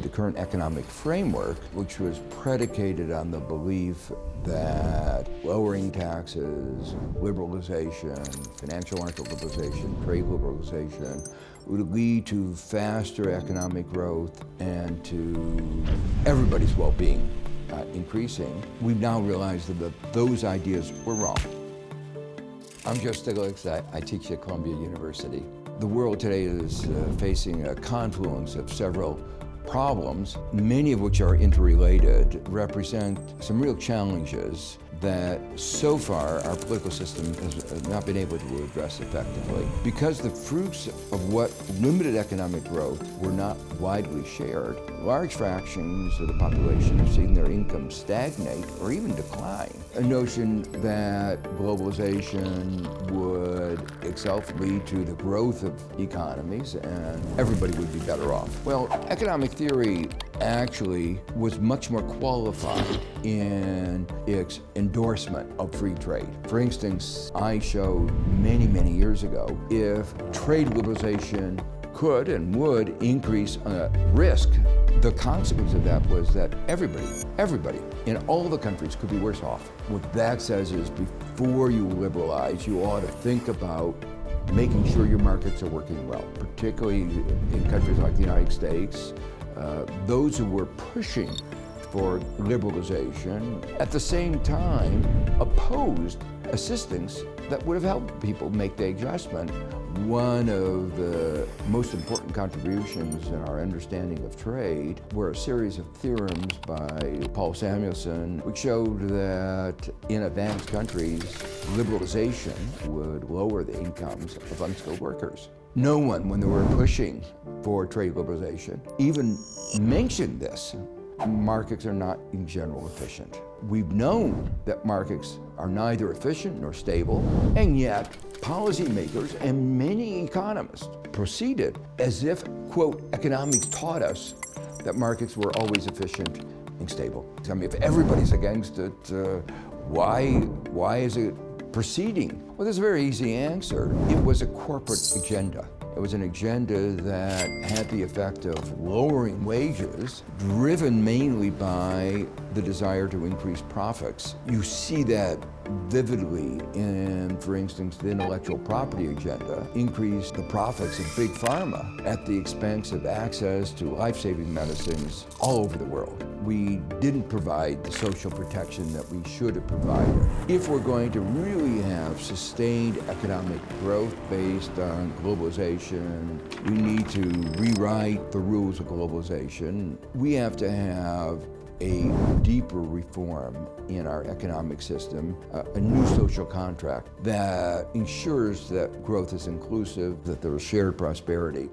The current economic framework, which was predicated on the belief that lowering taxes, liberalization, financial market liberalization, trade liberalization, would lead to faster economic growth and to everybody's well-being uh, increasing, we've now realized that those ideas were wrong. I'm Joe Stiglitz. I, I teach at Columbia University. The world today is uh, facing a confluence of several problems, many of which are interrelated, represent some real challenges that so far our political system has uh, not been able to address effectively. Because the fruits of what limited economic growth were not widely shared, large fractions of the population have seen their income stagnate or even decline. A notion that globalization would itself lead to the growth of economies and everybody would be better off. Well, economic theory actually was much more qualified in its endorsement of free trade. For instance, I showed many, many years ago, if trade liberalization could and would increase uh, risk, the consequence of that was that everybody, everybody in all the countries could be worse off. What that says is before you liberalize, you ought to think about making sure your markets are working well, particularly in countries like the United States, uh, those who were pushing for liberalization at the same time opposed assistance that would have helped people make the adjustment. One of the most important contributions in our understanding of trade were a series of theorems by Paul Samuelson, which showed that in advanced countries, liberalization would lower the incomes of unskilled workers. No one, when they were pushing for trade liberalization, even mentioned this. Markets are not in general efficient. We've known that markets are neither efficient nor stable, and yet policymakers and many economists proceeded as if, quote, economics taught us that markets were always efficient and stable. I mean, if everybody's against it, uh, why, why is it proceeding? Well, there's a very easy answer. It was a corporate agenda. It was an agenda that had the effect of lowering wages, driven mainly by the desire to increase profits. You see that vividly in, for instance, the intellectual property agenda, increase the profits of big pharma at the expense of access to life-saving medicines all over the world. We didn't provide the social protection that we should have provided. If we're going to really have sustained economic growth based on globalization, we need to rewrite the rules of globalization. We have to have a deeper reform in our economic system, a new social contract that ensures that growth is inclusive, that there is shared prosperity.